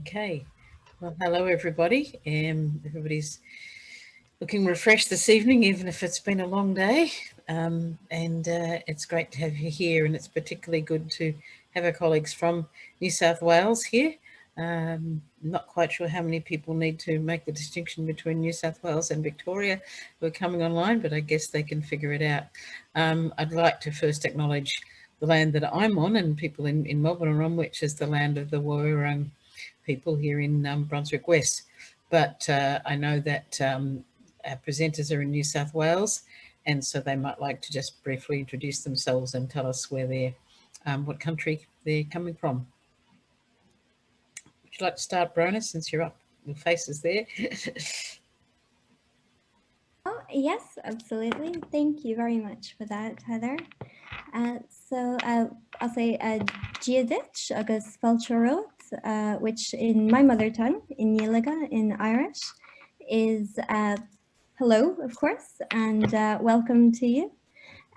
Okay, well, hello everybody. Um, everybody's looking refreshed this evening, even if it's been a long day. Um, and uh, it's great to have you here, and it's particularly good to have our colleagues from New South Wales here. Um, not quite sure how many people need to make the distinction between New South Wales and Victoria who are coming online, but I guess they can figure it out. Um, I'd like to first acknowledge the land that I'm on and people in, in Melbourne are on, which is the land of the Woiwurrung people here in um, Brunswick West. But uh, I know that um, our presenters are in New South Wales, and so they might like to just briefly introduce themselves and tell us where they're, um, what country they're coming from. Would you like to start, Brona, since you're up, your face is there? oh, yes, absolutely. Thank you very much for that, Heather. Uh, so uh, I'll say uh, Giadich agus Falchorot, uh, which in my mother tongue, in Gaeilge, in Irish, is uh, hello, of course, and uh, welcome to you.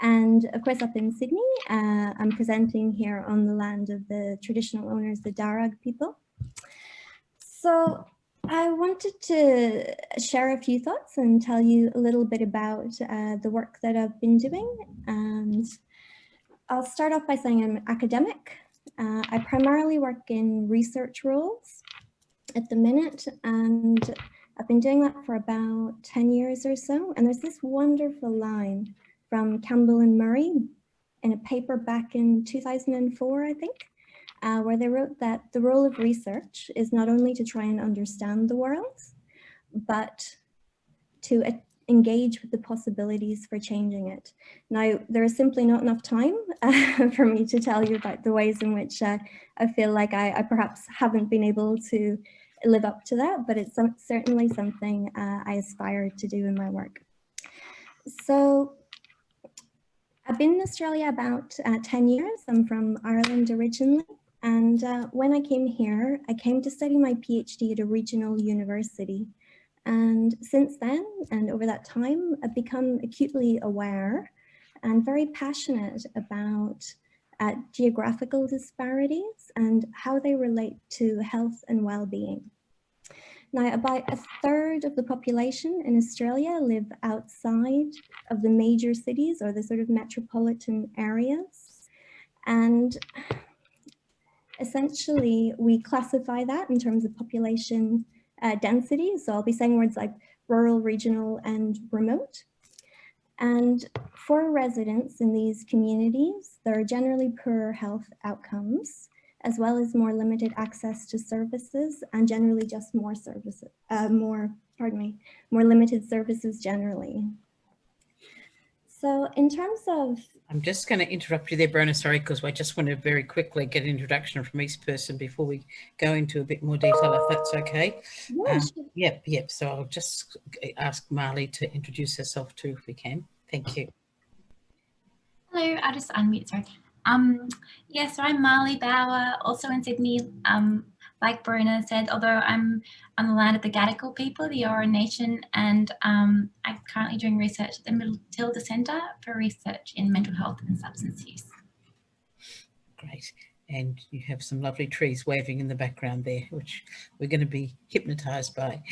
And of course, up in Sydney, uh, I'm presenting here on the land of the traditional owners, the Darug people. So I wanted to share a few thoughts and tell you a little bit about uh, the work that I've been doing. And I'll start off by saying I'm academic. Uh, I primarily work in research roles at the minute, and I've been doing that for about 10 years or so. And there's this wonderful line from Campbell and Murray in a paper back in 2004, I think, uh, where they wrote that the role of research is not only to try and understand the world, but to engage with the possibilities for changing it. Now, there is simply not enough time uh, for me to tell you about the ways in which uh, I feel like I, I, perhaps haven't been able to live up to that, but it's some, certainly something uh, I aspire to do in my work. So I've been in Australia about uh, 10 years. I'm from Ireland originally. And uh, when I came here, I came to study my PhD at a regional university. And since then, and over that time, I've become acutely aware and very passionate about uh, geographical disparities and how they relate to health and well-being. Now, about a third of the population in Australia live outside of the major cities or the sort of metropolitan areas. And essentially, we classify that in terms of population uh, density. So I'll be saying words like rural, regional, and remote. And for residents in these communities, there are generally poorer health outcomes, as well as more limited access to services and generally just more services, uh, more, pardon me, more limited services generally. So in terms of... I'm just going to interrupt you there, Brona, sorry, because I just want to very quickly get an introduction from each person before we go into a bit more detail, if that's okay. Yeah, um, sure. Yep, yep. So I'll just ask Marley to introduce herself too, if we can. Thank you. Hello, I'll just unmute, sorry. Um, yeah, so I'm Marley Bauer, also in Sydney. Um, like Brona said, although I'm on the land of the Gadigal people, the Eora Nation, and um, I'm currently doing research at the Matilda Centre for Research in Mental Health and Substance Use. Great. And you have some lovely trees waving in the background there, which we're going to be hypnotised by.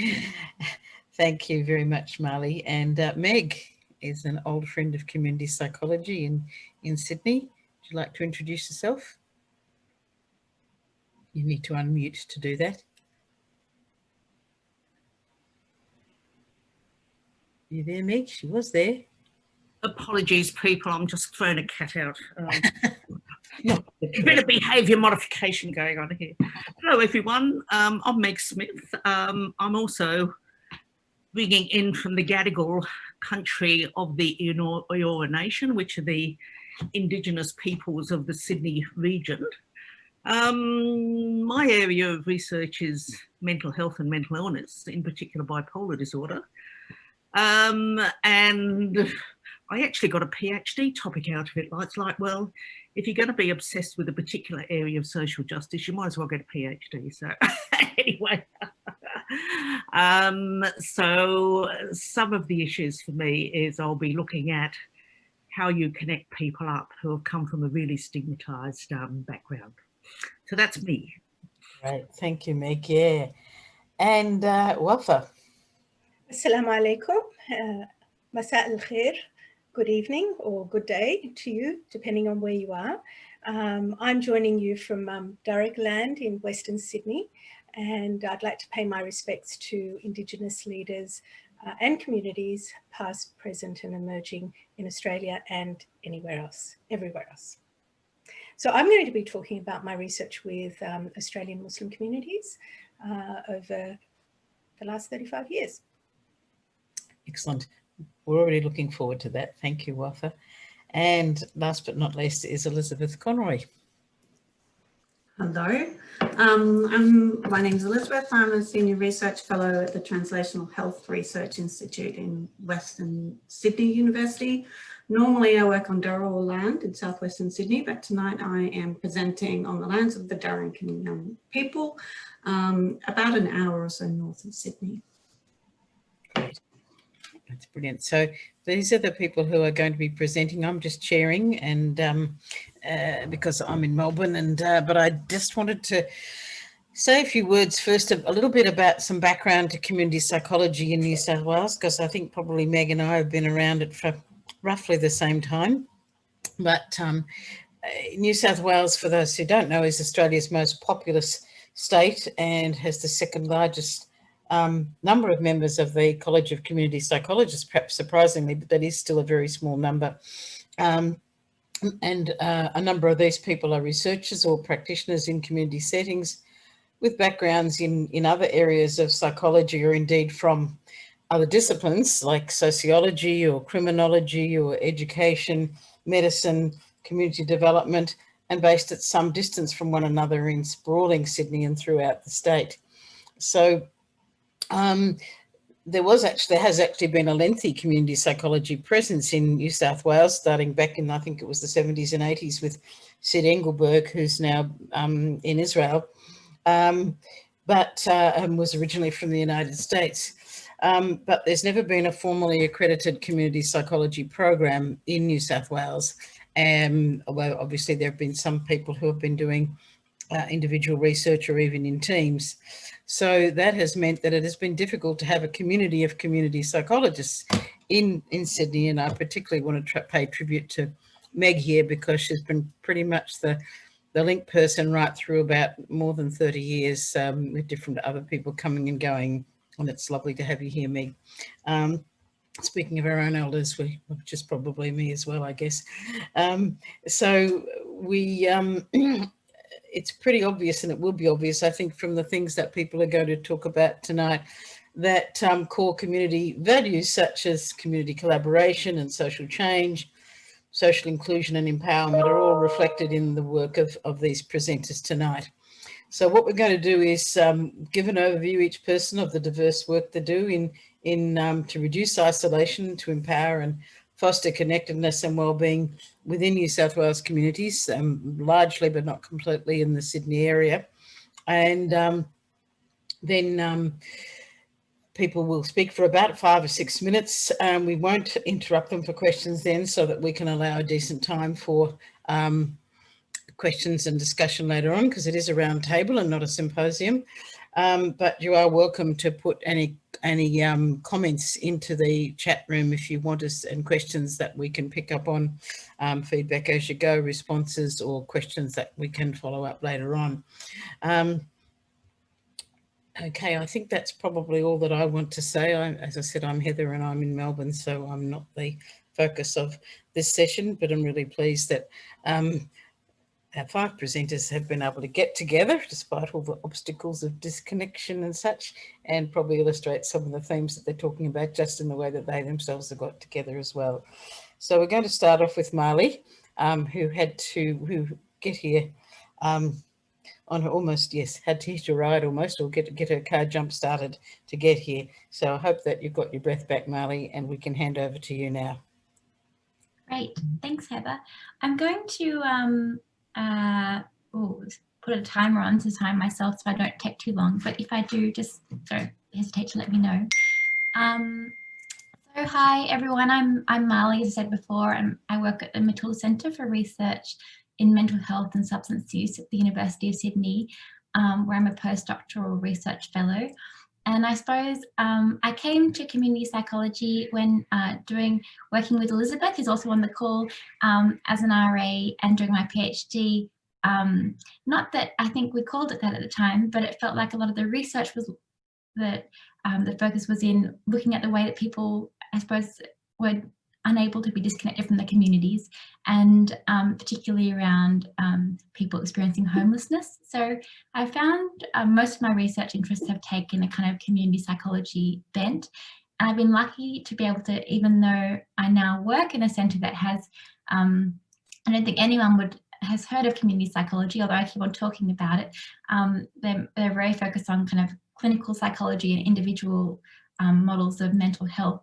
Thank you very much, Marley. And uh, Meg is an old friend of community psychology in, in Sydney. Would you like to introduce yourself? You need to unmute to do that. You there, Meg? She was there. Apologies, people. I'm just throwing a cat out. Um, a bit of behaviour modification going on here. Hello, everyone. Um, I'm Meg Smith. Um, I'm also bringing in from the Gadigal country of the Eora Nation, which are the Indigenous peoples of the Sydney region. Um, my area of research is mental health and mental illness, in particular bipolar disorder. Um, and I actually got a PhD topic out of it. It's like, well, if you're going to be obsessed with a particular area of social justice, you might as well get a PhD. So anyway, um, so some of the issues for me is I'll be looking at how you connect people up who have come from a really stigmatized um, background. So that's me. Right. thank you, Meg. Yeah, and uh, Wafa. Assalamu alaikum. Uh, Masa al khair. Good evening or good day to you, depending on where you are. Um, I'm joining you from um, Darug Land in Western Sydney, and I'd like to pay my respects to Indigenous leaders uh, and communities, past, present and emerging in Australia and anywhere else, everywhere else. So I'm going to be talking about my research with um, Australian Muslim communities uh, over the last 35 years. Excellent. We're already looking forward to that. Thank you, Wafa. And last but not least is Elizabeth Conroy. Hello, um, I'm, my name is Elizabeth. I'm a Senior Research Fellow at the Translational Health Research Institute in Western Sydney University. Normally I work on Dharawal land in southwestern Sydney, but tonight I am presenting on the lands of the Darkinjung people, um, about an hour or so north of Sydney. Great. That's brilliant. So these are the people who are going to be presenting. I'm just sharing and um, uh, because I'm in Melbourne and uh, but I just wanted to say a few words first a, little bit about some background to community psychology in New South Wales because I think probably Meg and I have been around it for roughly the same time. But um, New South Wales, for those who don't know, is Australia's most populous state and has the second largest um, number of members of the College of Community Psychologists, perhaps surprisingly, but that is still a very small number. Um, and uh, a number of these people are researchers or practitioners in community settings with backgrounds in, in other areas of psychology or indeed from other disciplines like sociology or criminology or education, medicine, community development, and based at some distance from one another in sprawling Sydney and throughout the state. So um, there was actually, there has actually been a lengthy community psychology presence in New South Wales, starting back in, I think it was the 70s and 80s with Sid Engelberg, who's now um, in Israel, um, but uh, was originally from the United States. Um, but there's never been a formally accredited community psychology program in New South Wales. Um, although obviously there have been some people who have been doing uh, individual research or even in teams. So that has meant that it has been difficult to have a community of community psychologists in, in Sydney. And I particularly want to pay tribute to Meg here because she's been pretty much the, the link person right through about more than 30 years um, with different other people coming and going. And it's lovely to have you here, Meg. Um, speaking of our own elders, we, which is probably me as well, I guess. Um, so we, um, it's pretty obvious and it will be obvious, I think, from the things that people are going to talk about tonight, that um, core community values such as community collaboration and social change, social inclusion and empowerment are all reflected in the work of, of these presenters tonight. So what we're going to do is um, give an overview each person of the diverse work they do in, in um, to reduce isolation, to empower and foster connectedness and well-being within New South Wales communities, um, largely but not completely in the Sydney area. And um, then um, people will speak for about five or six minutes. Um, we won't interrupt them for questions then so that we can allow a decent time for um, questions and discussion later on because it is a round table and not a symposium. Um, but you are welcome to put any any um, comments into the chat room if you want us and questions that we can pick up on um, feedback as you go, responses or questions that we can follow up later on. Um, okay, I think that's probably all that I want to say. I, as I said, I'm Heather and I'm in Melbourne, so I'm not the focus of this session, but I'm really pleased that um, our five presenters have been able to get together despite all the obstacles of disconnection and such, and probably illustrate some of the themes that they're talking about just in the way that they themselves have got together as well. So we're going to start off with Marley, um, who had to who get here um, on her almost, yes, had to hitch a ride almost or get, get her car jump started to get here. So I hope that you've got your breath back, Marley, and we can hand over to you now. Great, thanks Heather. I'm going to um, uh, ooh, put a timer on to time myself so I don't take too long. But if I do, just don't hesitate to let me know. Um, so hi everyone, I'm, I'm Marley, as I said before, and I work at the Matilda Centre for Research in Mental Health and Substance Use at the University of Sydney. um, where I'm a postdoctoral research fellow. And I suppose um, I came to community psychology when uh, doing working with Elizabeth, who's also on the call um, as an RA and doing my PhD. Um, not that I think we called it that at the time, but it felt like a lot of the research was that um, the focus was in looking at the way that people, I suppose, were unable to be disconnected from the communities and um, particularly around um, people experiencing homelessness. So I found uh, most of my research interests have taken a kind of community psychology bent. And I've been lucky to be able to, even though I now work in a centre that has, um, I don't think anyone would has heard of community psychology, although I keep on talking about it. Um, they're, they're very focused on kind of clinical psychology and individual um, models of mental health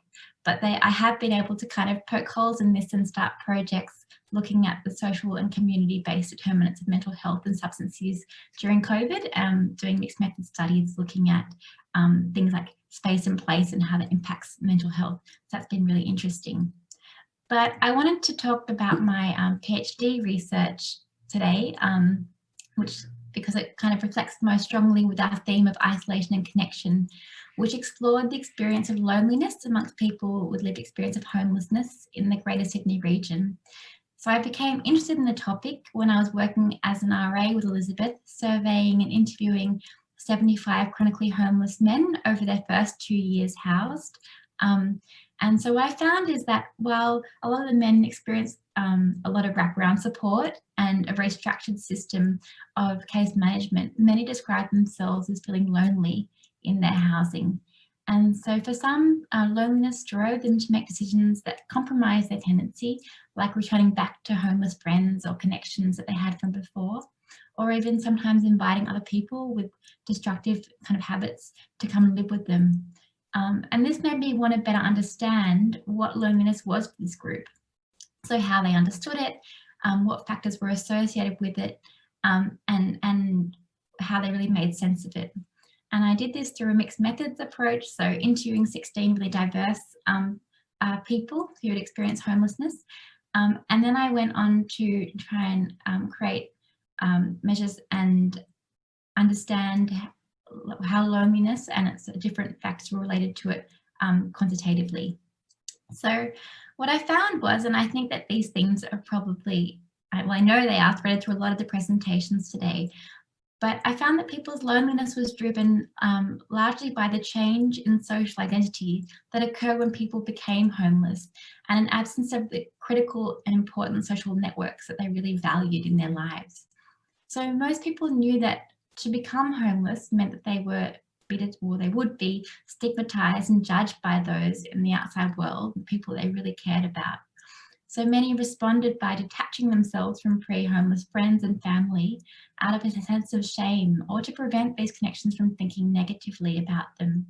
but they, I have been able to kind of poke holes in this and start projects looking at the social and community-based determinants of mental health and substance use during COVID, um, doing mixed method studies, looking at um, things like space and place and how that impacts mental health. So that's been really interesting. But I wanted to talk about my um, PhD research today, um, which because it kind of reflects most strongly with our theme of isolation and connection, which explored the experience of loneliness amongst people with lived experience of homelessness in the Greater Sydney region. So I became interested in the topic when I was working as an RA with Elizabeth, surveying and interviewing 75 chronically homeless men over their first two years housed. Um, and so what I found is that while a lot of the men experienced um, a lot of wraparound support and a very structured system of case management, many describe themselves as feeling lonely in their housing. And so for some, uh, loneliness drove them to make decisions that compromised their tenancy, like returning back to homeless friends or connections that they had from before, or even sometimes inviting other people with destructive kind of habits to come live with them. Um, and this made me want to better understand what loneliness was for this group. So how they understood it, um, what factors were associated with it, um, and, and how they really made sense of it. And I did this through a mixed methods approach, so interviewing 16 really diverse um, uh, people who had experienced homelessness. Um, and then I went on to try and um, create um, measures and understand how loneliness and its different factors were related to it um, quantitatively. So what I found was, and I think that these things are probably, well, I know they are threaded through a lot of the presentations today, but I found that people's loneliness was driven um, largely by the change in social identity that occurred when people became homeless and an absence of the critical and important social networks that they really valued in their lives. So most people knew that to become homeless meant that they were or they would be stigmatized and judged by those in the outside world, the people they really cared about. So many responded by detaching themselves from pre-homeless friends and family out of a sense of shame or to prevent these connections from thinking negatively about them.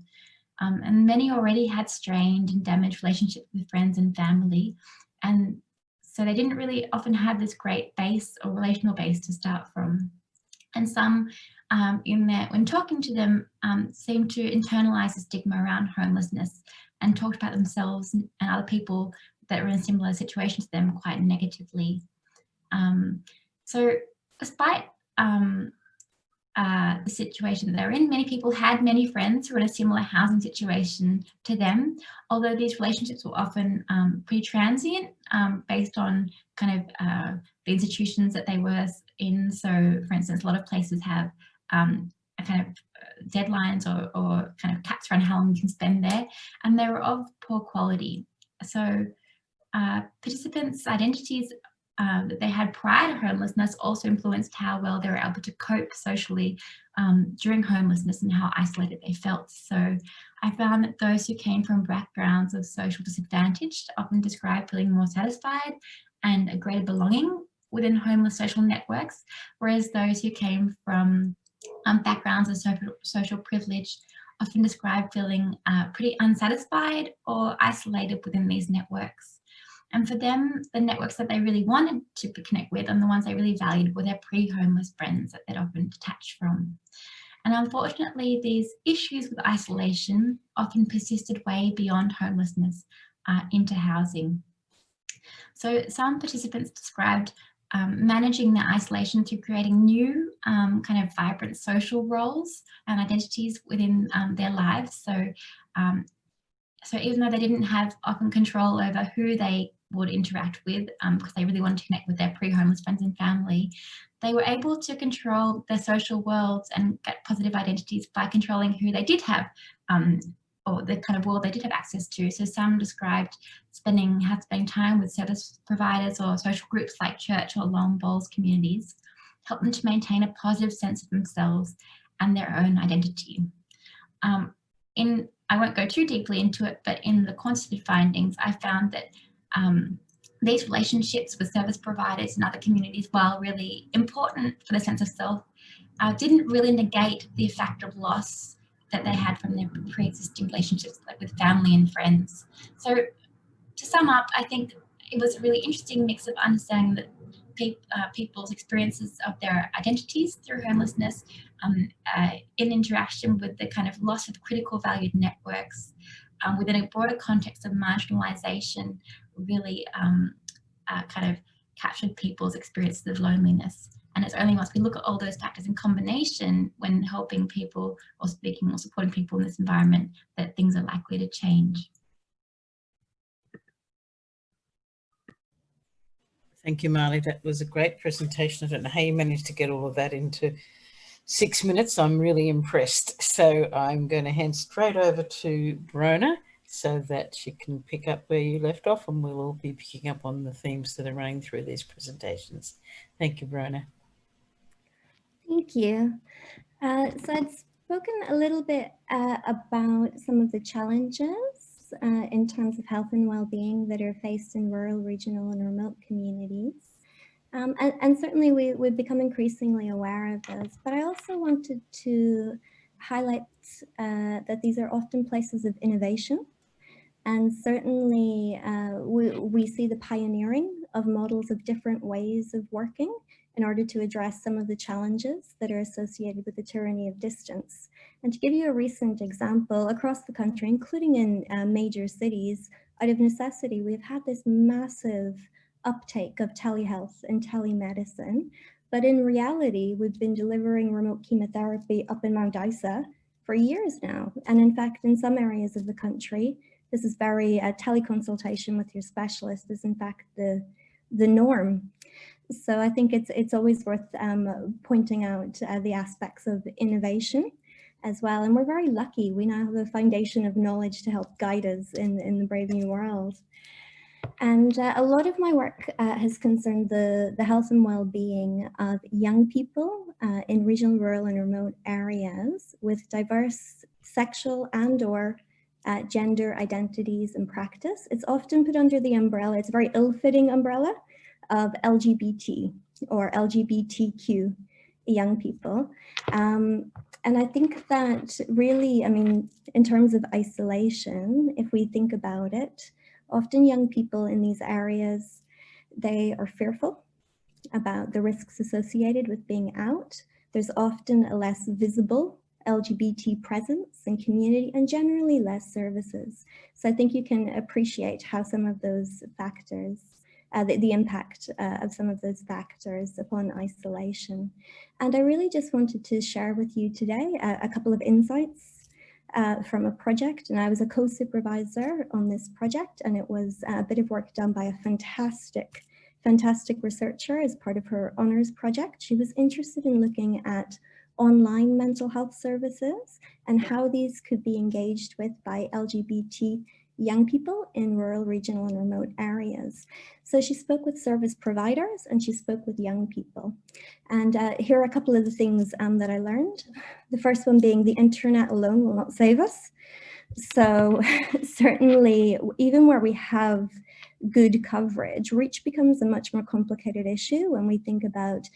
Um, and many already had strained and damaged relationships with friends and family. And so they didn't really often have this great base or relational base to start from. And some um, in there, when talking to them, um, seemed to internalize the stigma around homelessness and talked about themselves and other people that were in a similar situation to them quite negatively. Um, so despite um, uh, the situation that they're in, many people had many friends who were in a similar housing situation to them, although these relationships were often um, pretty transient um, based on kind of uh, the institutions that they were in. So for instance, a lot of places have um, a kind of uh, deadlines or, or kind of caps around how long you can spend there, and they were of poor quality. So uh, participants' identities uh, that they had prior to homelessness also influenced how well they were able to cope socially um, during homelessness and how isolated they felt. So I found that those who came from backgrounds of social disadvantage often described feeling more satisfied and a greater belonging within homeless social networks, whereas those who came from um, backgrounds of social, social privilege often described feeling uh, pretty unsatisfied or isolated within these networks. And for them, the networks that they really wanted to connect with and the ones they really valued were their pre-homeless friends that they'd often detached from. And unfortunately, these issues with isolation often persisted way beyond homelessness uh, into housing. So some participants described um, managing their isolation through creating new um, kind of vibrant social roles and identities within um, their lives. So, um, so even though they didn't have often control over who they would interact with because um, they really wanted to connect with their pre-homeless friends and family, they were able to control their social worlds and get positive identities by controlling who they did have um, or the kind of world they did have access to. So some described spending, spending time with service providers or social groups like church or long bowls communities, help them to maintain a positive sense of themselves and their own identity. Um, in, I won't go too deeply into it, but in the quantitative findings, I found that um, these relationships with service providers and other communities, while really important for the sense of self, uh, didn't really negate the fact of loss that they had from their pre-existing relationships like with family and friends. So to sum up, I think it was a really interesting mix of understanding that pe uh, people's experiences of their identities through homelessness um, uh, in interaction with the kind of loss of critical valued networks um, within a broader context of marginalization really um, uh, kind of captured people's experiences of loneliness. And it's only once we look at all those factors in combination when helping people or speaking or supporting people in this environment that things are likely to change. Thank you, Marley. That was a great presentation. I don't know how you managed to get all of that into six minutes. I'm really impressed. So I'm going to hand straight over to Brona so that you can pick up where you left off and we'll all be picking up on the themes that are running through these presentations. Thank you, Brona. Thank you. Uh, so I'd spoken a little bit uh, about some of the challenges uh, in terms of health and well-being that are faced in rural, regional and remote communities. Um, and, and, certainly we, we've become increasingly aware of those, but I also wanted to highlight uh, that these are often places of innovation. And certainly uh, we, we see the pioneering of models of different ways of working in order to address some of the challenges that are associated with the tyranny of distance. And to give you a recent example, across the country, including in uh, major cities, out of necessity, we've had this massive uptake of telehealth and telemedicine. But in reality, we've been delivering remote chemotherapy up in Mount Isa for years now. And in fact, in some areas of the country, this is very uh, teleconsultation with your specialist is in fact the, the norm. So I think it's it's always worth um, pointing out uh, the aspects of innovation as well. And we're very lucky. We now have a foundation of knowledge to help guide us in, in the brave new world. And uh, a lot of my work uh, has concerned the, the health and well-being of young people uh, in regional, rural and remote areas with diverse sexual and or uh, gender identities and practice. It's often put under the umbrella, it's a very ill-fitting umbrella of LGBT or LGBTQ young people. Um, and I think that really, I mean, in terms of isolation, if we think about it, often young people in these areas, they are fearful about the risks associated with being out. There's often a less visible LGBT presence and community and generally less services. So I think you can appreciate how some of those factors uh, the, the, impact uh, of some of those factors upon isolation. And I really just wanted to share with you today a, a couple of insights uh, from a project. And I was a co-supervisor on this project and it was a bit of work done by a fantastic, fantastic researcher as part of her honors project. She was interested in looking at online mental health services and how these could be engaged with by LGBT young people in rural, regional and remote areas. So she spoke with service providers and she spoke with young people. And uh, here are a couple of the things um, that I learned. The first one being the internet alone will not save us. So certainly, even where we have good coverage, reach becomes a much more complicated issue when we think about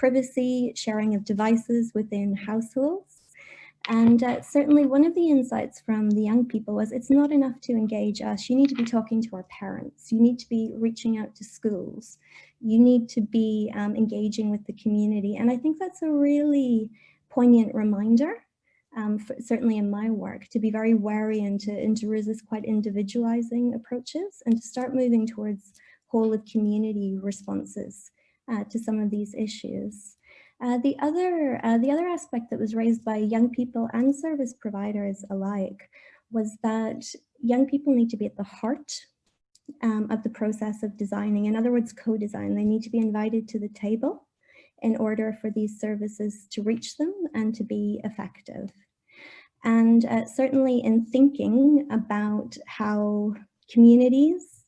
privacy, sharing of devices within households, and uh, certainly one of the insights from the young people was it's not enough to engage us. You need to be talking to our parents. You need to be reaching out to schools. You need to be um, engaging with the community. And I think that's a really poignant reminder, um, for, certainly in my work, to be very wary and to, and to resist quite individualizing approaches and to start moving towards whole of community responses to some of these issues. Uh, the other uh, the other aspect that was raised by young people and service providers alike was that young people need to be at the heart um, of the process of designing. In other words, co-design. They need to be invited to the table in order for these services to reach them and to be effective. And uh, certainly in thinking about how communities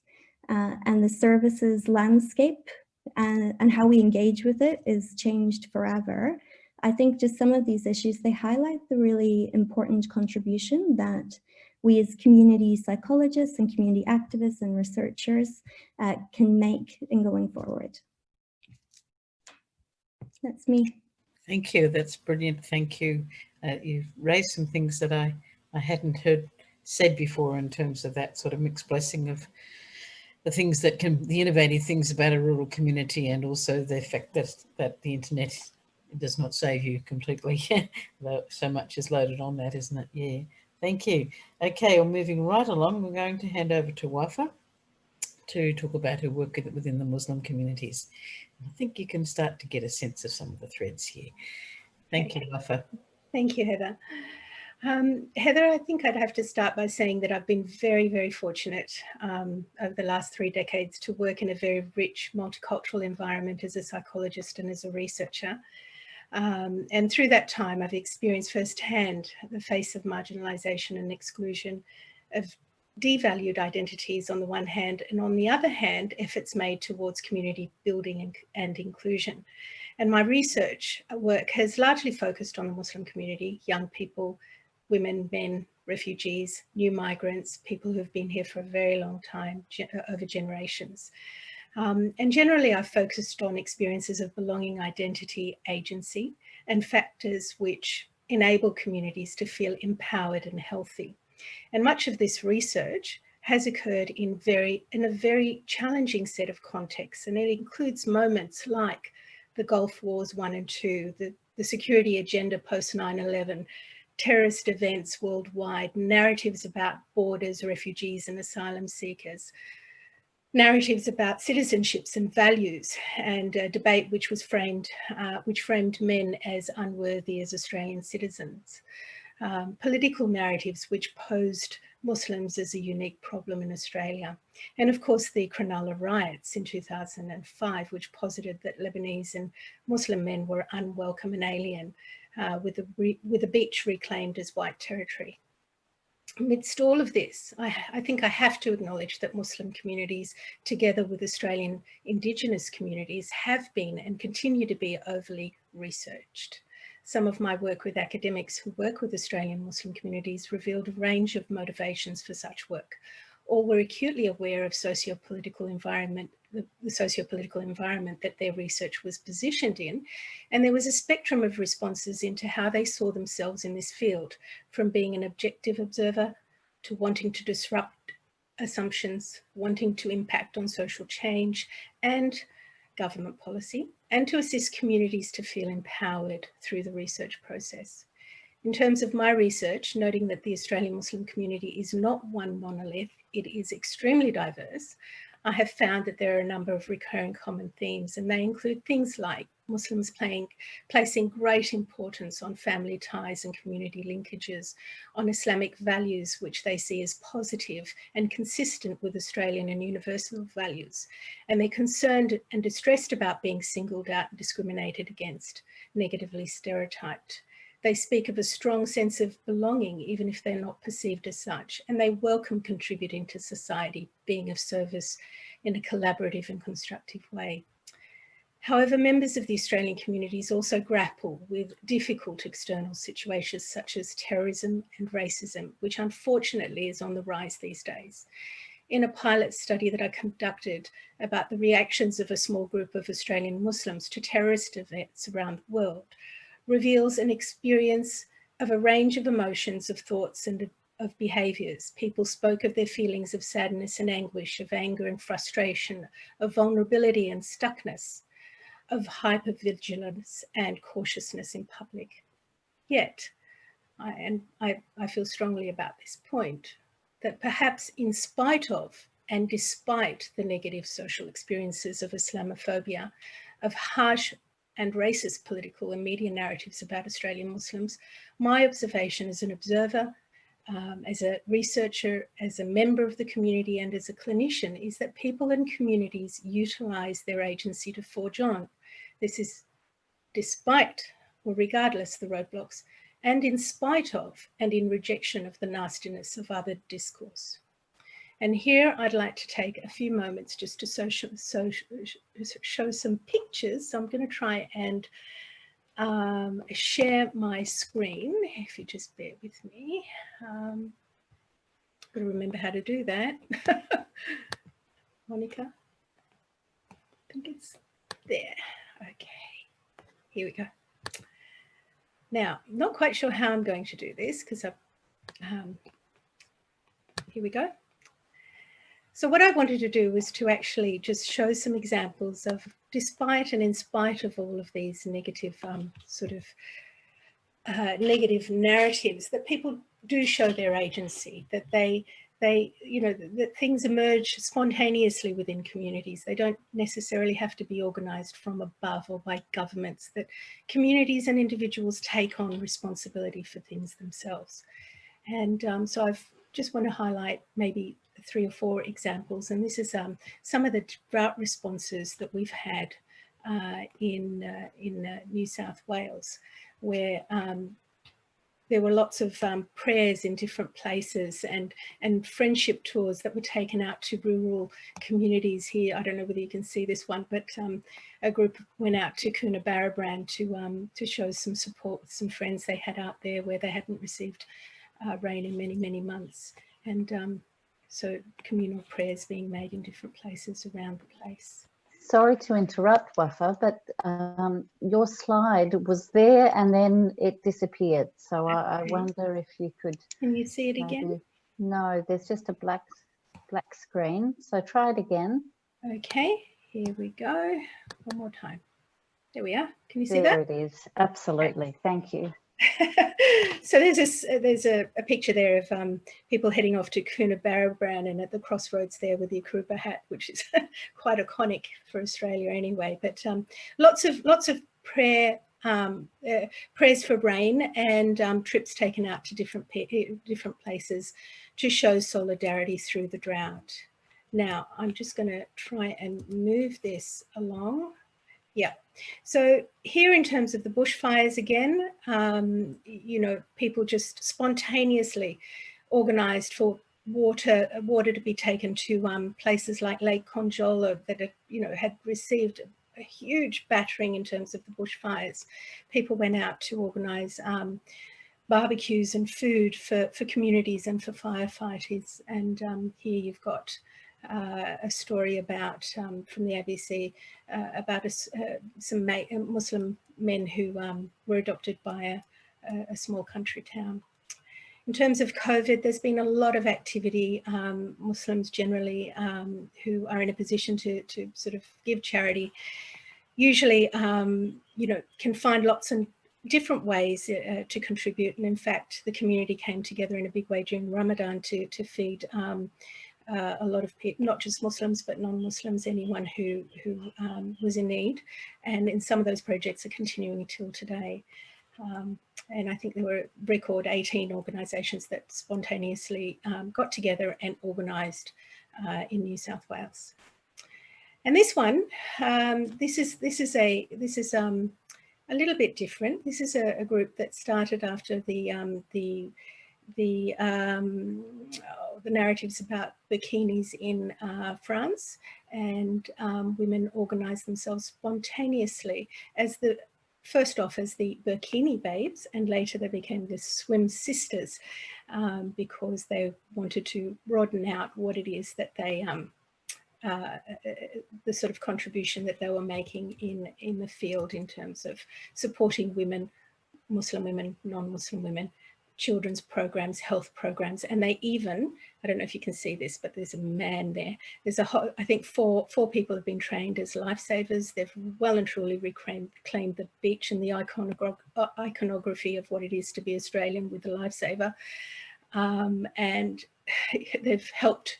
uh, and the services landscape and, and how we engage with it is changed forever. I think just some of these issues, they highlight the really important contribution that we as community psychologists and community activists and researchers uh, can make in going forward. That's me. Thank you. That's brilliant. Thank you. Uh, you've raised some things that I, I hadn't heard said before in terms of that sort of mixed blessing of the things that can, the innovative things about a rural community and also the fact that, that the internet does not save you completely. so much is loaded on that, isn't it? Yeah. Thank you. Okay, we're well, moving right along, we're going to hand over to Wafa to talk about her work within the Muslim communities. I think you can start to get a sense of some of the threads here. Thank you, Wafa. Thank you, Heather. Um, Heather, I think I'd have to start by saying that I've been very, very fortunate um, over the last three decades to work in a very rich multicultural environment as a psychologist and as a researcher. Um, and through that time, I've experienced firsthand the face of marginalisation and exclusion of devalued identities on the one hand, and on the other hand, efforts made towards community building and, and inclusion. And my research work has largely focused on the Muslim community, young people, women, men, refugees, new migrants, people who've been here for a very long time, over generations. Um, and generally I've focused on experiences of belonging, identity, agency, and factors which enable communities to feel empowered and healthy. And much of this research has occurred in very in a very challenging set of contexts and it includes moments like the Gulf Wars 1 and 2, the, the security agenda post 9-11, terrorist events worldwide, narratives about borders, refugees and asylum seekers, narratives about citizenships and values and a debate which was framed, uh, which framed men as unworthy as Australian citizens. Um, political narratives which posed Muslims as a unique problem in Australia. And of course, the Cronulla riots in 2005, which posited that Lebanese and Muslim men were unwelcome and alien, uh, with, a with a beach reclaimed as white territory amidst all of this, I, I, think I have to acknowledge that Muslim communities, together with Australian Indigenous communities, have been and continue to be overly researched. Some of my work with academics who work with Australian Muslim communities revealed a range of motivations for such work. All were acutely aware of socio-political environment the, the socio-political environment that their research was positioned in. And there was a spectrum of responses into how they saw themselves in this field, from being an objective observer to wanting to disrupt assumptions, wanting to impact on social change and government policy, and to assist communities to feel empowered through the research process. In terms of my research, noting that the Australian Muslim community is not one monolith, it is extremely diverse, I have found that there are a number of recurring common themes and they include things like Muslims playing, placing great importance on family ties and community linkages, on Islamic values which they see as positive and consistent with Australian and universal values. And they're concerned and distressed about being singled out and discriminated against, negatively stereotyped. They speak of a strong sense of belonging, even if they're not perceived as such, and they welcome contributing to society, being of service in a collaborative and constructive way. However, members of the Australian communities also grapple with difficult external situations such as terrorism and racism, which unfortunately is on the rise these days. In a pilot study that I conducted about the reactions of a small group of Australian Muslims to terrorist events around the world, reveals an experience of a range of emotions, of thoughts and of behaviours. People spoke of their feelings of sadness and anguish, of anger and frustration, of vulnerability and stuckness, of hypervigilance and cautiousness in public. Yet, I, and I, I feel strongly about this point, that perhaps in spite of and despite the negative social experiences of Islamophobia, of harsh and racist political and media narratives about Australian Muslims, my observation as an observer, um, as a researcher, as a member of the community and as a clinician is that people and communities utilise their agency to forge on. This is despite or regardless of the roadblocks and in spite of and in rejection of the nastiness of other discourse. And here I'd like to take a few moments just to show some pictures. So I'm going to try and um, share my screen, if you just bear with me. Um, got to remember how to do that. Monica, I think it's there. Okay, here we go. Now, not quite sure how I'm going to do this because I've, um, here we go. So what I wanted to do was to actually just show some examples of, despite and in spite of all of these negative um, sort of uh, negative narratives, that people do show their agency, that they, they, you know, that, that things emerge spontaneously within communities. They don't necessarily have to be organised from above or by governments, that communities and individuals take on responsibility for things themselves. And um, so I've just want to highlight maybe three or four examples, and this is um, some of the drought responses that we've had uh, in, uh, in uh, New South Wales, where um, there were lots of um, prayers in different places and, and friendship tours that were taken out to rural communities here. I don't know whether you can see this one, but um, a group went out to Coonabarabran to, um, to show some support with some friends they had out there where they hadn't received uh, rain in many, many months. And um, so communal prayers being made in different places around the place. Sorry to interrupt, Wafa, but um, your slide was there and then it disappeared. So I, I, wonder if you could... Can you see it maybe, again? No, there's just a black, black screen. So try it again. Okay, here we go. One more time. There we are. Can you see there that? There it is. Absolutely. Okay. Thank you. so there's this, there's a, a picture there of um, people heading off to Coonabarabran and at the crossroads there with the Akubra hat, which is quite iconic for Australia anyway. But um, lots of lots of prayer um, uh, prayers for rain and um, trips taken out to different different places to show solidarity through the drought. Now I'm just going to try and move this along. Yeah, so here in terms of the bushfires again, um, you know, people just spontaneously organised for water water to be taken to um, places like Lake Conjola that, you know, had received a huge battering in terms of the bushfires. People went out to organise um, barbecues and food for, for communities and for firefighters. And um, here you've got uh, a story about um, from the ABC uh, about a, uh, some uh, Muslim men who um, were adopted by a, a, small country town. In terms of COVID, there's been a lot of activity, um, Muslims generally um, who are in a position to, to sort of give charity, usually, um, you know, can find lots and different ways uh, to contribute. And in fact, the community came together in a big way during Ramadan to, to feed um, uh, a lot of people, not just Muslims, but non-Muslims, anyone who, who um, was in need. And in some of those projects are continuing until today. Um, and I think there were record 18 organisations that spontaneously um, got together and organised uh, in New South Wales. And this one, um, this is this is a this is um, a little bit different. This is a, a group that started after the um, the the um, the narratives about bikinis in uh, France and um, women organized themselves spontaneously as the first off as the bikini babes and later they became the swim sisters um, because they wanted to broaden out what it is that they um, uh, the sort of contribution that they were making in in the field in terms of supporting women Muslim women, non-Muslim women children's programs, health programs, and they even, I don't know if you can see this, but there's a man there. There's a whole, I think four, four people have been trained as lifesavers. They've well and truly reclaimed the beach and the uh, iconography of what it is to be Australian with a lifesaver. Um, and they've helped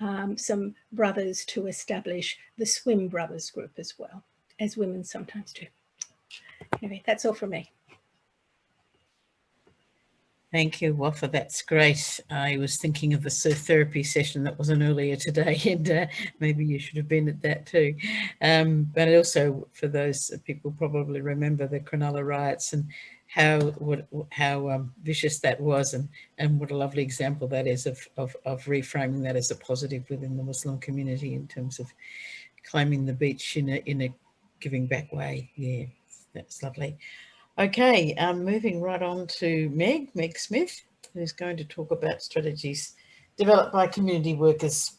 um, some brothers to establish the Swim Brothers group as well. as women sometimes do. Anyway, that's all from me. Thank you, Wafa. That's great. I was thinking of the therapy session that wasn't earlier today, and uh, maybe you should have been at that too. Um, but also, for those people probably remember the Cronulla riots and how what, how um, vicious that was, and and what a lovely example that is of, of of reframing that as a positive within the Muslim community in terms of claiming the beach in a in a giving back way. Yeah, that's lovely. Okay, um, moving right on to Meg, Meg Smith, who's going to talk about strategies developed by community workers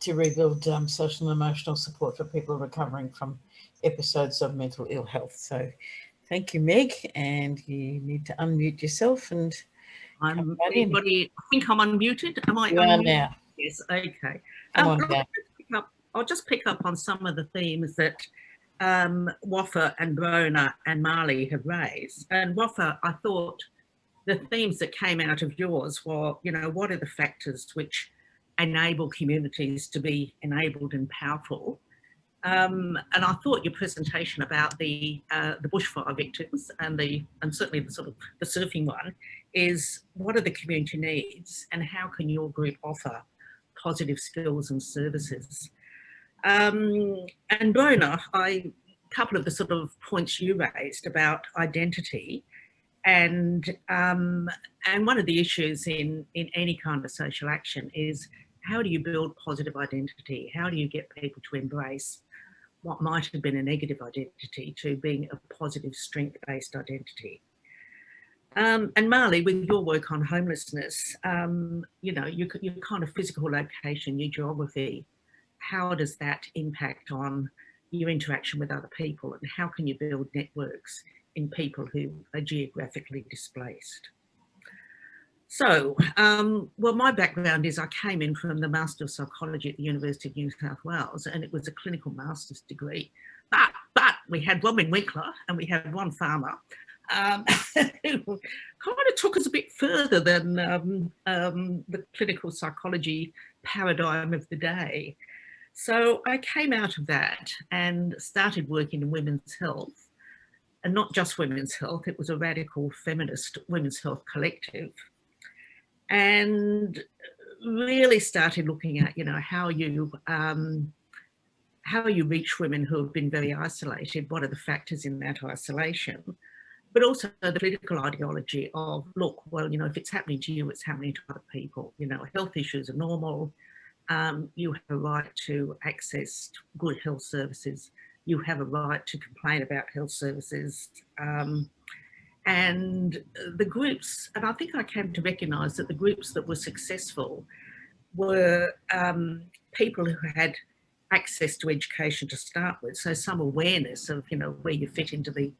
to rebuild um, social and emotional support for people recovering from episodes of mental ill health. So thank you, Meg, and you need to unmute yourself and I'm anybody, I think I'm unmuted. Am I you are now. Yes, okay. Come Um, on I'll, just up, I'll just pick up on some of the themes that um, Wafa and Brona and Marley have raised. And Wafa, I thought the themes that came out of yours were, you know, what are the factors which enable communities to be enabled and powerful? Um, and I thought your presentation about the uh, the bushfire victims and the and certainly the sort of the surfing one is what are the community needs and how can your group offer positive skills and services? Um, and Brona, I, a couple of the sort of points you raised about identity and um, and one of the issues in, in any kind of social action is how do you build positive identity? How do you get people to embrace what might have been a negative identity to being a positive strength-based identity? Um, and Marley, with your work on homelessness, um, you know, your, your kind of physical location, your geography, how does that impact on your interaction with other people and how can you build networks in people who are geographically displaced? So, um, well, my background is I came in from the Master of Psychology at the University of New South Wales and it was a clinical master's degree. But, but we had Robin Winkler and we had one farmer um, who kind of took us a bit further than um, um, the clinical psychology paradigm of the day. So I came out of that and started working in women's health and not just women's health, it was a radical feminist women's health collective and really started looking at, you know, how you um, how you reach women who have been very isolated, what are the factors in that isolation, but also the political ideology of, look, well, you know, if it's happening to you, it's happening to other people. You know, health issues are normal. Um, you have a right to access good health services. You have a right to complain about health services. Um, and the groups, and I think I came to recognise that the groups that were successful were um, people who had access to education to start with. So some awareness of, you know, where you fit into the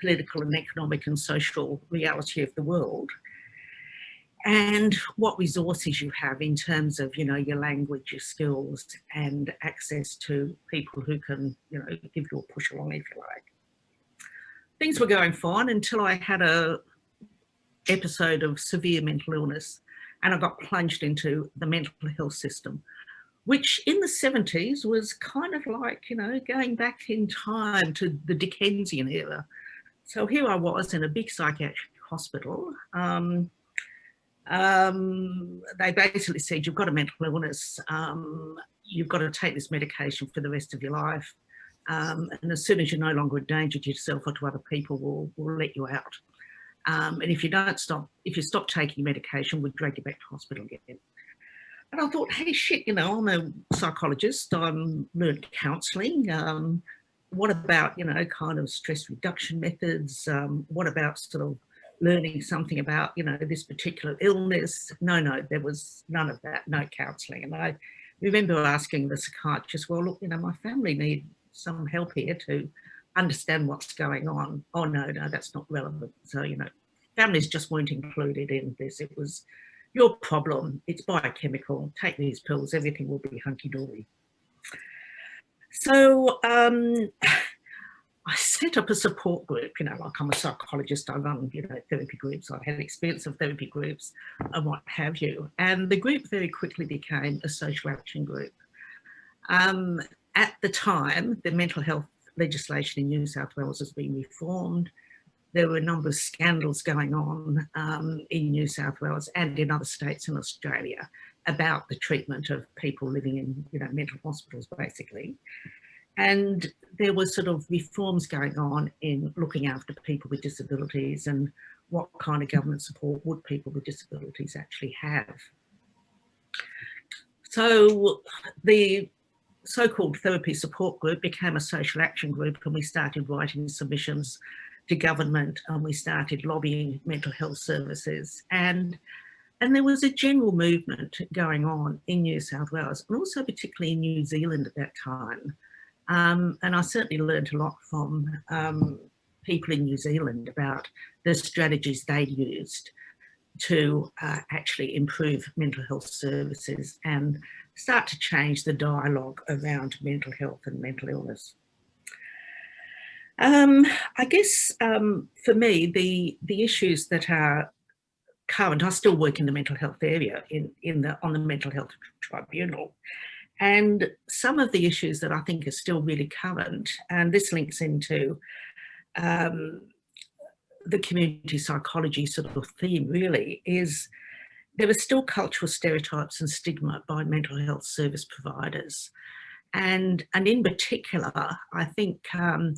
political and economic and social reality of the world and what resources you have in terms of, you know, your language, your skills and access to people who can, you know, give you a push along if you like. Things were going fine until I had a episode of severe mental illness and I got plunged into the mental health system, which in the 70s was kind of like, you know, going back in time to the Dickensian era. So here I was in a big psychiatric hospital. Um, um, they basically said, you've got a mental illness, um, you've got to take this medication for the rest of your life. Um, and as soon as you're no longer a danger to yourself or to other people, we'll, we'll let you out. Um, and if you don't stop, if you stop taking medication, we'll drag you back to hospital again. And I thought, hey, shit, you know, I'm a psychologist, I'm learned counselling. Um, what about, you know, kind of stress reduction methods? Um, what about sort of learning something about, you know, this particular illness? No, no, there was none of that, no counselling. And I remember asking the psychiatrist, well, look, you know, my family need some help here to understand what's going on. Oh, no, no, that's not relevant. So, you know, families just weren't included in this. It was your problem. It's biochemical. Take these pills. Everything will be hunky-dory. So um, I set up a support group, you know, like I'm a psychologist, I run, you know, therapy groups, I've had experience of therapy groups and what have you. And the group very quickly became a social action group. Um, at the time, the mental health legislation in New South Wales has been reformed. There were a number of scandals going on um, in New South Wales and in other states in Australia about the treatment of people living in, you know, mental hospitals, basically. And there were sort of reforms going on in looking after people with disabilities and what kind of government support would people with disabilities actually have. So the so-called therapy support group became a social action group and we started writing submissions to government and we started lobbying mental health services and and there was a general movement going on in New South Wales and also particularly in New Zealand at that time. Um, and I certainly learned a lot from um, people in New Zealand about the strategies they used to uh, actually improve mental health services and start to change the dialogue around mental health and mental illness. Um, I guess um, for me, the, the issues that are current, I still work in the mental health area in, in the, on the mental health tribunal. And some of the issues that I think are still really current, and this links into um, the community psychology sort of theme really, is there are still cultural stereotypes and stigma by mental health service providers. And, and in particular, I think um,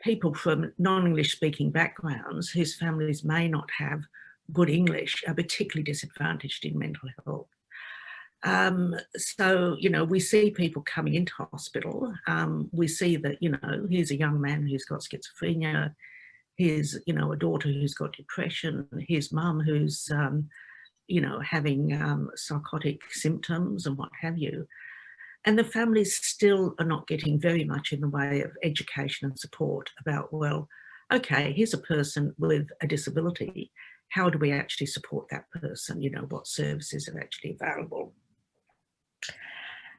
people from non-English speaking backgrounds whose families may not have good English are particularly disadvantaged in mental health. Um, so, you know, we see people coming into hospital. Um, we see that, you know, here's a young man who's got schizophrenia. Here's, you know, a daughter who's got depression. Here's mum who's, um, you know, having um, psychotic symptoms and what have you. And the families still are not getting very much in the way of education and support about, well, okay, here's a person with a disability. How do we actually support that person? You know, what services are actually available?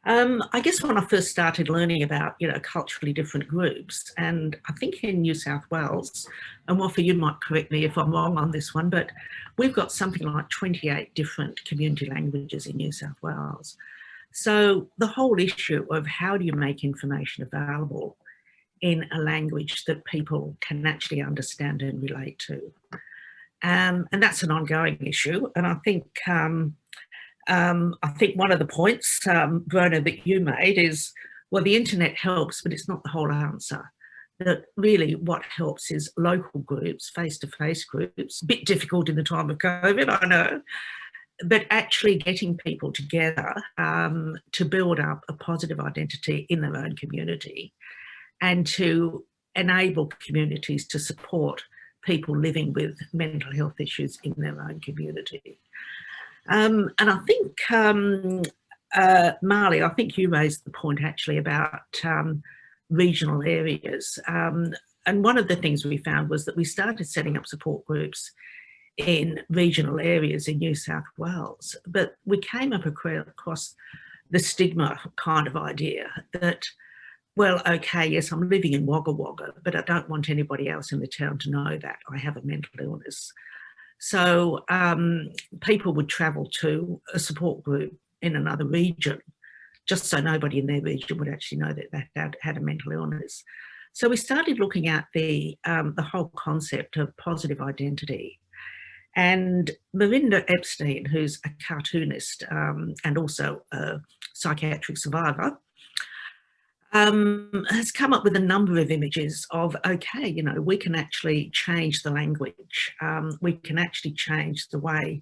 Um, I guess when I first started learning about, you know, culturally different groups, and I think in New South Wales, and Wafa, you might correct me if I'm wrong on this one, but we've got something like 28 different community languages in New South Wales. So the whole issue of how do you make information available in a language that people can actually understand and relate to. Um, and that's an ongoing issue. And I think um, um, I think one of the points, um, Verna, that you made is, well, the internet helps, but it's not the whole answer. That really what helps is local groups, face-to-face -face groups, a bit difficult in the time of COVID, I know, but actually getting people together um, to build up a positive identity in their own community and to enable communities to support people living with mental health issues in their own community. Um, and I think, um, uh, Marley, I think you raised the point actually about um, regional areas. Um, and one of the things we found was that we started setting up support groups in regional areas in New South Wales, but we came up across the stigma kind of idea that, well, okay, yes, I'm living in Wagga Wagga, but I don't want anybody else in the town to know that I have a mental illness. So um, people would travel to a support group in another region, just so nobody in their region would actually know that they had, had a mental illness. So we started looking at the, um, the whole concept of positive identity. And Merinda Epstein, who's a cartoonist um, and also a psychiatric survivor, um, has come up with a number of images of, okay, you know, we can actually change the language. Um, we can actually change the way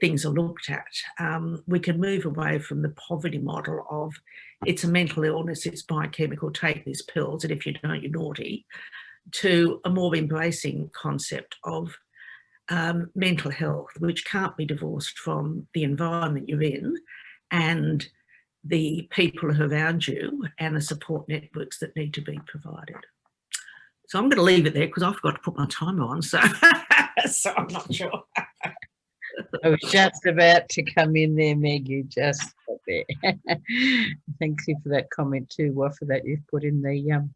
things are looked at. Um, we can move away from the poverty model of it's a mental illness, it's biochemical, take these pills, and if you don't, you're naughty, to a more embracing concept of um, mental health, which can't be divorced from the environment you're in and the people around you and the support networks that need to be provided. So I'm going to leave it there because I forgot to put my timer on, so, so I'm not sure. I was just about to come in there, Meg, you just got there. Thank you for that comment too, Wafa, that you've put in the um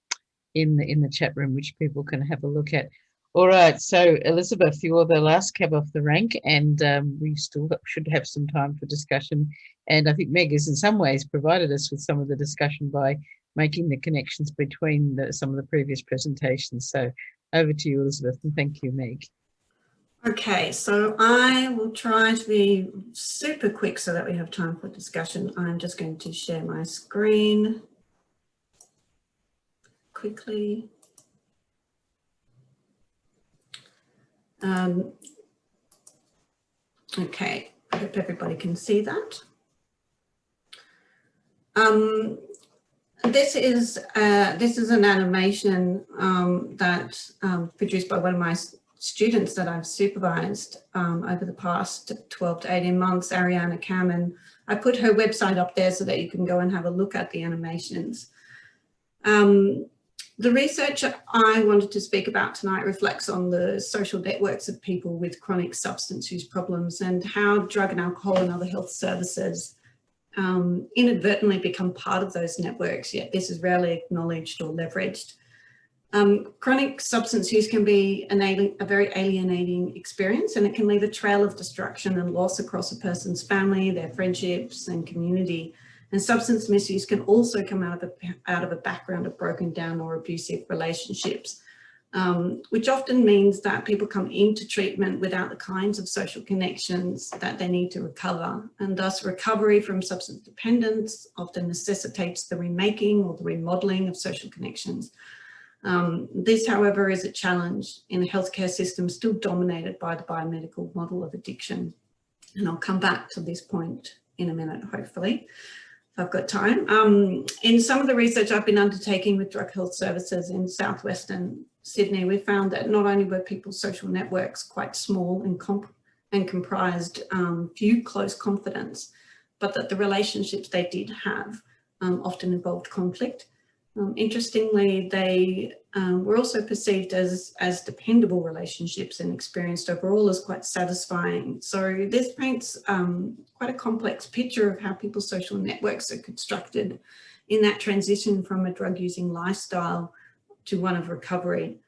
in the in the chat room, which people can have a look at. All right, so Elizabeth, you're the last cab off the rank, and um, we still should have some time for discussion. And I think Meg has in some ways provided us with some of the discussion by making the connections between the, some of the previous presentations. So over to you, Elizabeth, and thank you, Meg. Okay, so I will try to be super quick so that we have time for discussion. I'm just going to share my screen quickly. Um, okay, I hope everybody can see that. Um, this is uh, this is an animation um, that um, produced by one of my students that I've supervised um, over the past 12 to 18 months, Ariana Cameron. I put her website up there so that you can go and have a look at the animations. Um, the research I wanted to speak about tonight reflects on the social networks of people with chronic substance use problems and how drug and alcohol and other health services um, inadvertently become part of those networks, yet this is rarely acknowledged or leveraged. Um, chronic substance use can be an a very alienating experience and it can leave a trail of destruction and loss across a person's family, their friendships and community. And substance misuse can also come out of a, out of a background of broken down or abusive relationships um, which often means that people come into treatment without the kinds of social connections that they need to recover. And thus recovery from substance dependence often necessitates the remaking or the remodeling of social connections. Um, this, however, is a challenge in a healthcare system still dominated by the biomedical model of addiction. And I'll come back to this point in a minute, hopefully. I've got time. Um, in some of the research I've been undertaking with drug health services in southwestern Sydney, we found that not only were people's social networks quite small and, comp and comprised um, few close confidants, but that the relationships they did have um, often involved conflict. Um, interestingly, they um, were also perceived as, as dependable relationships and experienced overall as quite satisfying. So this paints um, quite a complex picture of how people's social networks are constructed in that transition from a drug using lifestyle to one of recovery.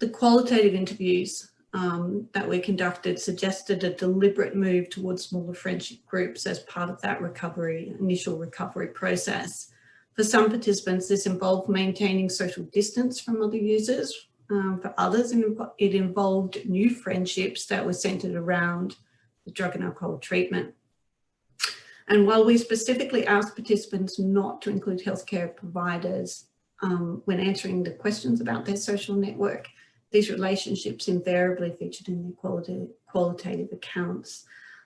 The qualitative interviews um, that we conducted suggested a deliberate move towards smaller friendship groups as part of that recovery, initial recovery process. For some participants, this involved maintaining social distance from other users. Um, for others, it involved new friendships that were centered around the drug and alcohol treatment. And while we specifically asked participants not to include healthcare providers um, when answering the questions about their social network, these relationships invariably featured in their qualitative accounts.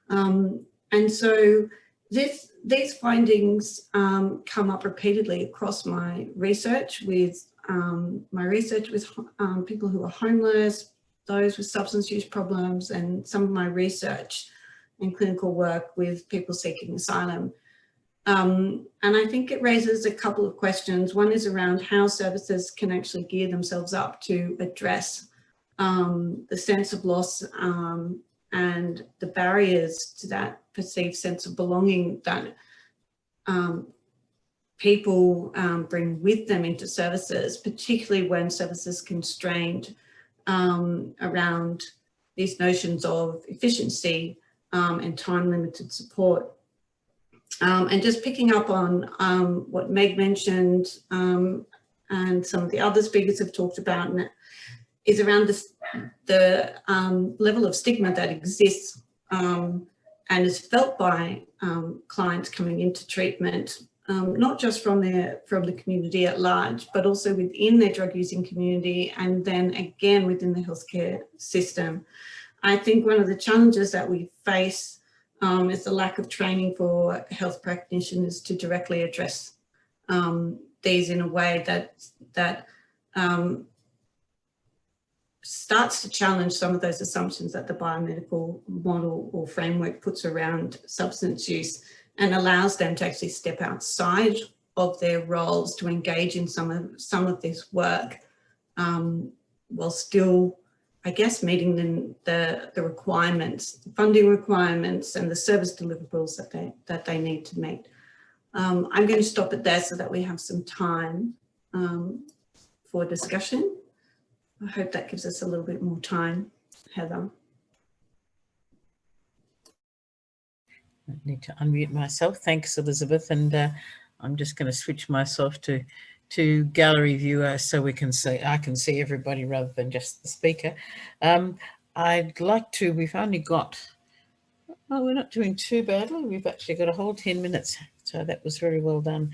Um, and so this, these findings um, come up repeatedly across my research with um, my research with um, people who are homeless, those with substance use problems, and some of my research and clinical work with people seeking asylum. Um, and I think it raises a couple of questions. One is around how services can actually gear themselves up to address um, the sense of loss um, and the barriers to that perceived sense of belonging that um, people um, bring with them into services, particularly when services constrained um, around these notions of efficiency and time limited support. Um, and just picking up on um, what Meg mentioned um, and some of the other speakers have talked about is around this, the um, level of stigma that exists um, and is felt by um, clients coming into treatment, not just from their from the community at large, but also within their drug using community and then again within the healthcare system. I think one of the challenges that we face um, is the lack of training for health practitioners to directly address um, these in a way that that um, starts to challenge some of those assumptions that the biomedical model or framework puts around substance use and allows them to actually step outside of their roles to engage in some of some of this work um, while still I guess, meeting the, the, the requirements, the funding requirements and the service deliverables that they, that they need to meet. Um, I'm going to stop it there so that we have some time um, for discussion. I hope that gives us a little bit more time, Heather. I need to unmute myself. Thanks, Elizabeth. And uh, I'm just going to switch myself to to gallery viewer so we can see I can see everybody rather than just the speaker. Um, I'd like to, we've only got, oh, we're not doing too badly. We've actually got a whole 10 minutes. So that was very well done.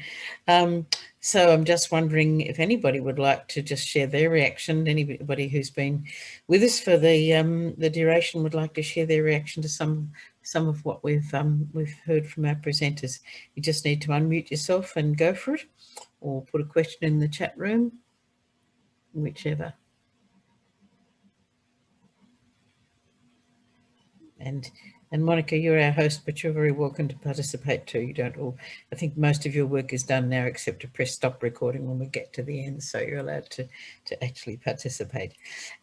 Um, so I'm just wondering if anybody would like to just share their reaction. Anybody who's been with us for the um, the duration would like to share their reaction to some some of what we've um, we've heard from our presenters. You just need to unmute yourself and go for it, or put a question in the chat room, whichever. And and Monica, you're our host, but you're very welcome to participate too. You don't all, I think most of your work is done now except to press stop recording when we get to the end. So you're allowed to, to actually participate.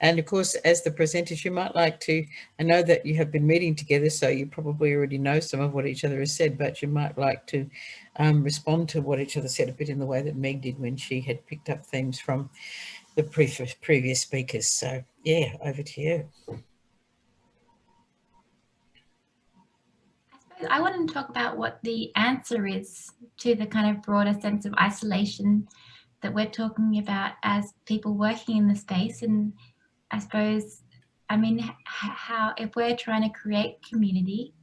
And of course, as the presenters, you might like to, I know that you have been meeting together, so you probably already know some of what each other has said, but you might like to um, respond to what each other said a bit in the way that Meg did when she had picked up themes from the previous, previous speakers. So yeah, over to you. I want to talk about what the answer is to the kind of broader sense of isolation that we're talking about as people working in the space. And I suppose, I mean, how if we're trying to create community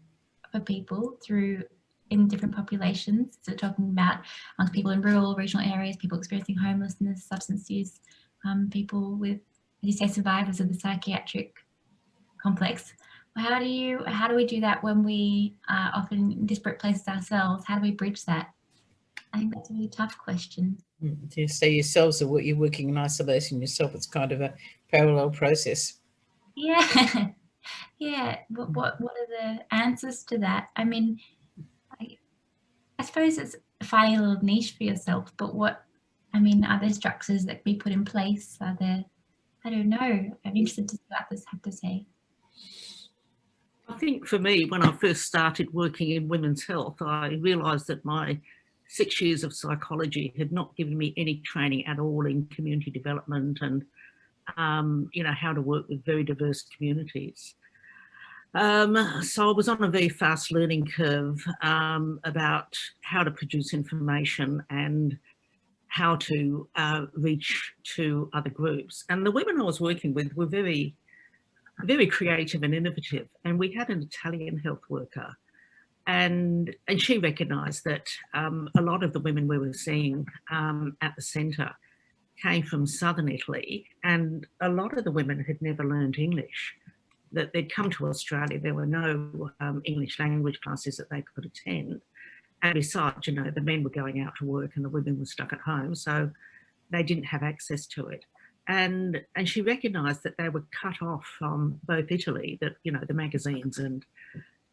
for people through in different populations, so talking about um, people in rural, regional areas, people experiencing homelessness, substance use, um, people with, you say, survivors of the psychiatric complex how do you how do we do that when we are often in disparate places ourselves? How do we bridge that? I think that's a really tough question. To mm, say yourselves or what you're working in isolation yourself? It's kind of a parallel process. Yeah. Yeah. What, what what are the answers to that? I mean I, I suppose it's finding a little niche for yourself but what i mean are there structures that can be put in place? Are there i don't know. I'm interested to see what others have to say I think for me, when I first started working in women's health, I realised that my six years of psychology had not given me any training at all in community development and, um, you know, how to work with very diverse communities. Um, so I was on a very fast learning curve um, about how to produce information and how to uh, reach to other groups. And the women I was working with were very very creative and innovative. And we had an Italian health worker and, and she recognised that um, a lot of the women we were seeing um, at the centre came from southern Italy and a lot of the women had never learned English. That they'd come to Australia, there were no um, English language classes that they could attend. And besides, you know, the men were going out to work and the women were stuck at home, so they didn't have access to it and and she recognized that they were cut off from both Italy, that you know the magazines and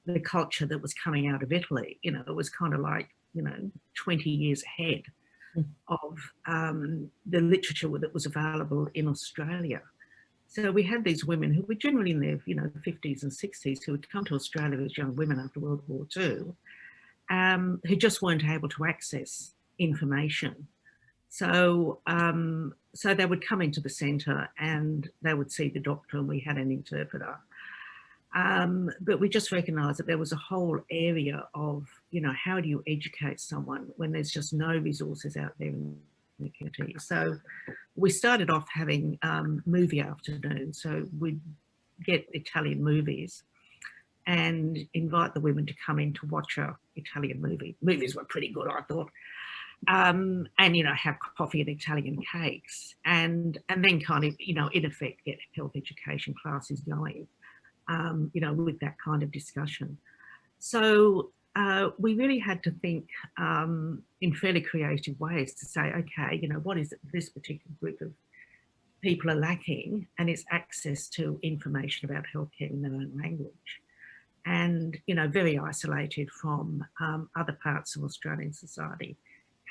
the culture that was coming out of Italy. You know, it was kind of like you know 20 years ahead hmm. of um, the literature that was available in Australia. So we had these women who were generally in their you know 50s and 60s who had come to Australia as young women after World War II, um, who just weren't able to access information so, um, so they would come into the centre and they would see the doctor and we had an interpreter. Um, but we just recognised that there was a whole area of, you know, how do you educate someone when there's just no resources out there in the community. So we started off having um, movie afternoons. So we'd get Italian movies and invite the women to come in to watch a Italian movie. Movies were pretty good, I thought um, and you know have coffee and Italian cakes, and and then kind of you know in effect get health education classes going, um, you know with that kind of discussion. So uh, we really had to think um, in fairly creative ways to say, okay, you know what is this particular group of people are lacking, and it's access to information about healthcare in their own language. And you know very isolated from um, other parts of Australian society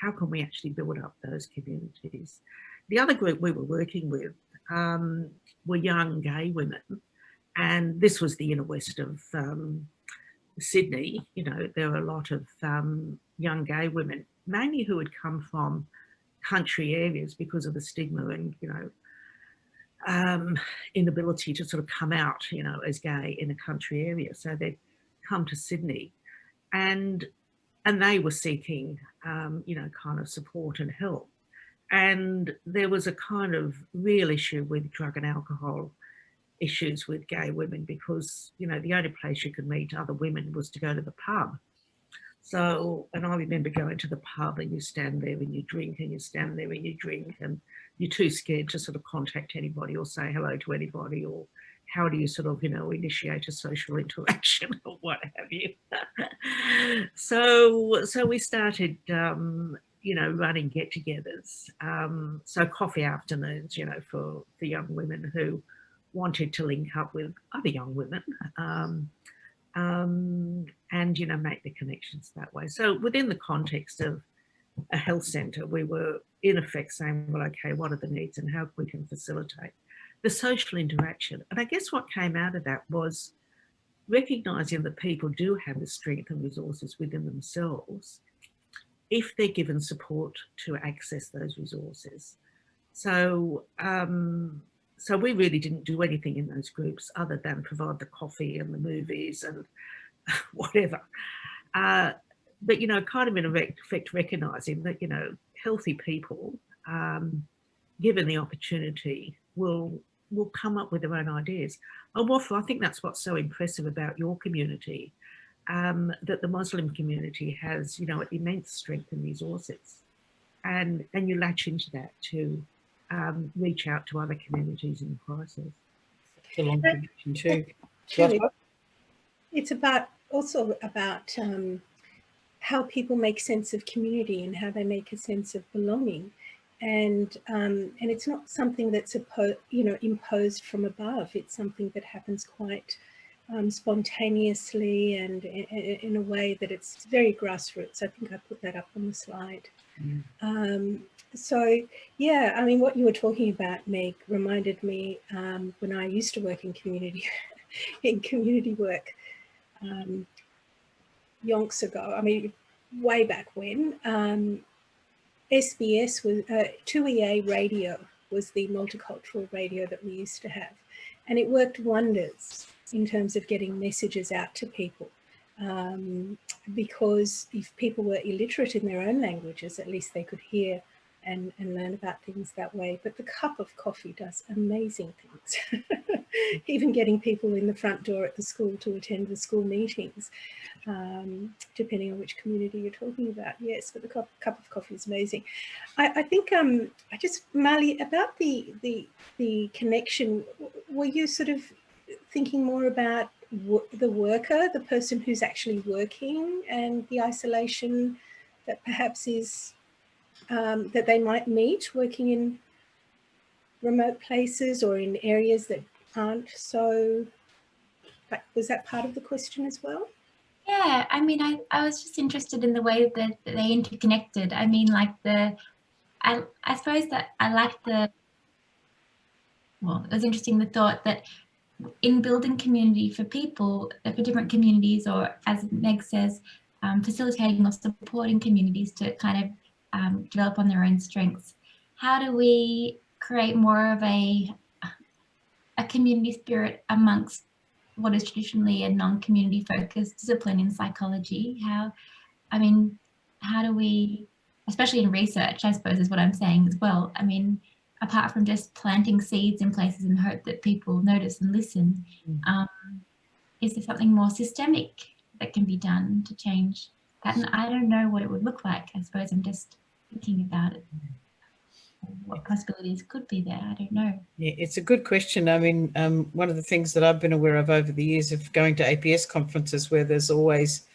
how can we actually build up those communities? The other group we were working with um, were young gay women, and this was the inner west of um, Sydney. You know, there were a lot of um, young gay women, mainly who had come from country areas because of the stigma and, you know, um, inability to sort of come out, you know, as gay in a country area. So they'd come to Sydney. And and they were seeking, um, you know, kind of support and help. And there was a kind of real issue with drug and alcohol issues with gay women because, you know, the only place you could meet other women was to go to the pub. So, and I remember going to the pub and you stand there and you drink and you stand there and you drink and you're too scared to sort of contact anybody or say hello to anybody or how do you sort of, you know, initiate a social interaction or what have you. so, so we started, um, you know, running get-togethers. Um, so coffee afternoons, you know, for, for young women who wanted to link up with other young women um, um, and, you know, make the connections that way. So within the context of a health centre, we were in effect saying, well, okay, what are the needs and how can we can facilitate the social interaction. And I guess what came out of that was recognizing that people do have the strength and resources within themselves if they're given support to access those resources. So, um, so we really didn't do anything in those groups other than provide the coffee and the movies and whatever. Uh, but, you know, kind of in effect recognizing that, you know, healthy people, um, given the opportunity, will will come up with their own ideas. And Wafa, I think that's what's so impressive about your community, um, that the Muslim community has, you know, immense strength and resources. And, and you latch into that to um, reach out to other communities in crisis. It's a long connection too. It's about also about um, how people make sense of community and how they make a sense of belonging and um, and it's not something that's you know imposed from above. It's something that happens quite um, spontaneously and in, in, a way that it's very grassroots. I think I put that up on the slide. Mm. Um, so yeah, I mean, what you were talking about, Meg, reminded me um, when I used to work in community in community work um, yonks ago. I mean, way back when. SBS was, uh, 2EA radio was the multicultural radio that we used to have. And it worked wonders in terms of getting messages out to people. Um, because if people were illiterate in their own languages, at least they could hear and, and learn about things that way. But the cup of coffee does amazing things. Even getting people in the front door at the school to attend the school meetings, um, depending on which community you're talking about. Yes, but the cup, cup of coffee is amazing. I, I think um, I just, Mali, about the, the, the connection, were you sort of thinking more about the worker, the person who's actually working and the isolation that perhaps is um, that they might meet working in remote places or in areas that aren't so, was that part of the question as well? Yeah, I mean, I, I was just interested in the way that they interconnected. I mean, like the, I, I suppose that I like the, well, it was interesting the thought that in building community for people, for different communities, or as Meg says, um, facilitating or supporting communities to kind of um, develop on their own strengths. How do we create more of a, a community spirit amongst what is traditionally a non-community focused discipline in psychology? How, I mean, how do we, especially in research, I suppose is what I'm saying as well. I mean, apart from just planting seeds in places and hope that people notice and listen, mm. um, is there something more systemic that can be done to change that? And I don't know what it would look like. I suppose I'm just thinking about it. What possibilities could be there i don't know. Yeah it's a good question. I mean um, one of the things that i've been aware of over the years of going to aps conferences where there's always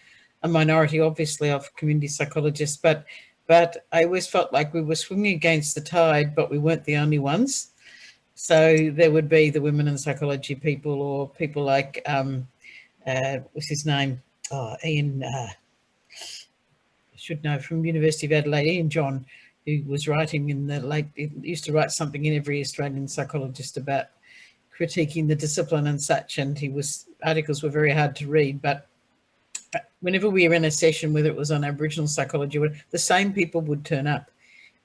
a minority obviously of community psychologists but but i always felt like we were swimming against the tide but we weren't the only ones. So there would be the women in psychology people or people like um uh what's his name? Oh ian uh should know from University of Adelaide, Ian John, who was writing in the late, used to write something in every Australian psychologist about critiquing the discipline and such. And he was, articles were very hard to read, but whenever we were in a session, whether it was on Aboriginal psychology, the same people would turn up.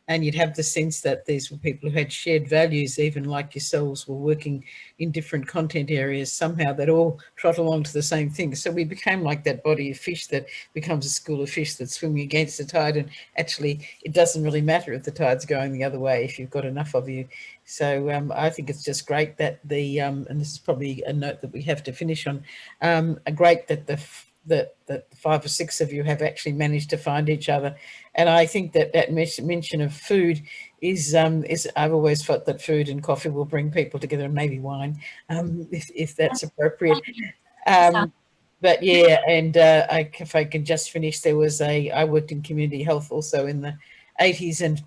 And you'd have the sense that these were people who had shared values, even like yourselves were working in different content areas, somehow that all trot along to the same thing. So we became like that body of fish that becomes a school of fish that's swimming against the tide. And actually, it doesn't really matter if the tide's going the other way, if you've got enough of you. So um, I think it's just great that the, um, and this is probably a note that we have to finish on, um, great that the that, that five or six of you have actually managed to find each other. And I think that that mention of food is, um, is I've always felt that food and coffee will bring people together and maybe wine, um, if, if that's appropriate. Um, but yeah, and uh, I, if I can just finish, there was a, I worked in community health also in the 80s and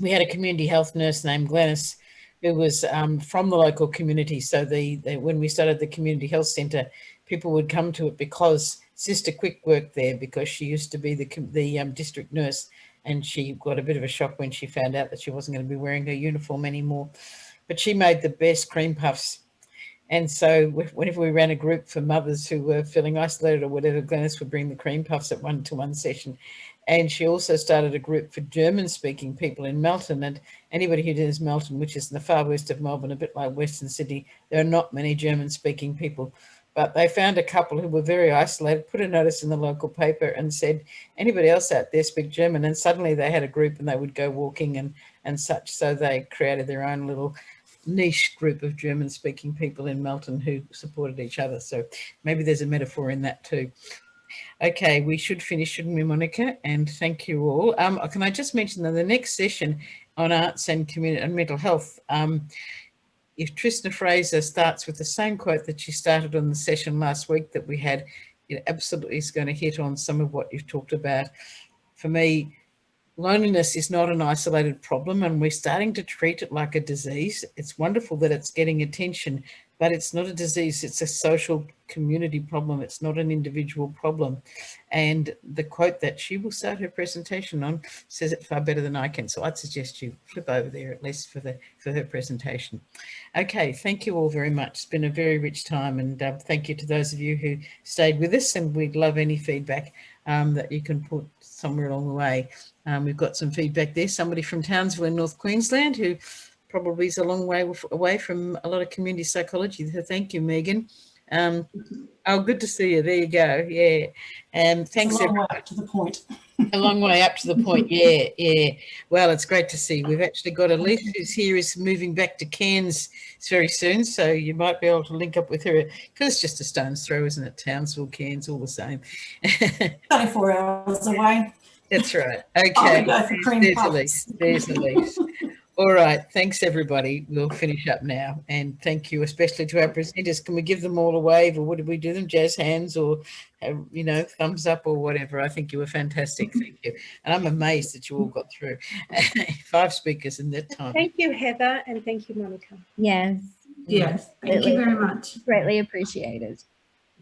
we had a community health nurse named Glennis who was um, from the local community. So the, the, when we started the community health centre, people would come to it because Sister Quick worked there because she used to be the, the um, district nurse and she got a bit of a shock when she found out that she wasn't going to be wearing her uniform anymore. But she made the best cream puffs. And so whenever we ran a group for mothers who were feeling isolated or whatever, Glenys would bring the cream puffs at one-to-one -one session. And she also started a group for German-speaking people in Melton. And anybody who knows Melton, which is in the far west of Melbourne, a bit like Western Sydney, there are not many German-speaking people but they found a couple who were very isolated, put a notice in the local paper and said, anybody else out there speak German? And suddenly they had a group and they would go walking and, and such. So they created their own little niche group of German speaking people in Melton who supported each other. So maybe there's a metaphor in that too. Okay, we should finish, shouldn't we, Monica? And thank you all. Um, can I just mention that the next session on arts and community and mental health um, if Tristna Fraser starts with the same quote that she started on the session last week that we had, it absolutely is going to hit on some of what you've talked about. For me, loneliness is not an isolated problem and we're starting to treat it like a disease. It's wonderful that it's getting attention, but it's not a disease, it's a social community problem. It's not an individual problem. And the quote that she will start her presentation on says it far better than I can. So I'd suggest you flip over there at least for the for her presentation. Okay, thank you all very much. It's been a very rich time and uh, thank you to those of you who stayed with us and we'd love any feedback um, that you can put somewhere along the way. Um, we've got some feedback there. Somebody from Townsville in North Queensland who probably is a long way away from a lot of community psychology. So thank you, Megan. Um, oh, good to see you. There you go. Yeah. And um, thanks. It's a long way up to the point. a long way up to the point. Yeah. Yeah. Well, it's great to see. We've actually got Elise who's here is moving back to Cairns very soon. So you might be able to link up with her because it's just a stone's throw, isn't it? Townsville, Cairns, all the same. 24 hours away. That's right. Okay. There's Elise. There's Elise. All right. Thanks, everybody. We'll finish up now. And thank you, especially to our presenters. Can we give them all a wave or what did we do them? Jazz hands or, uh, you know, thumbs up or whatever. I think you were fantastic. Thank you. And I'm amazed that you all got through. Five speakers in that time. Thank you, Heather. And thank you, Monica. Yes. Yes. Thank you very much. Greatly appreciated.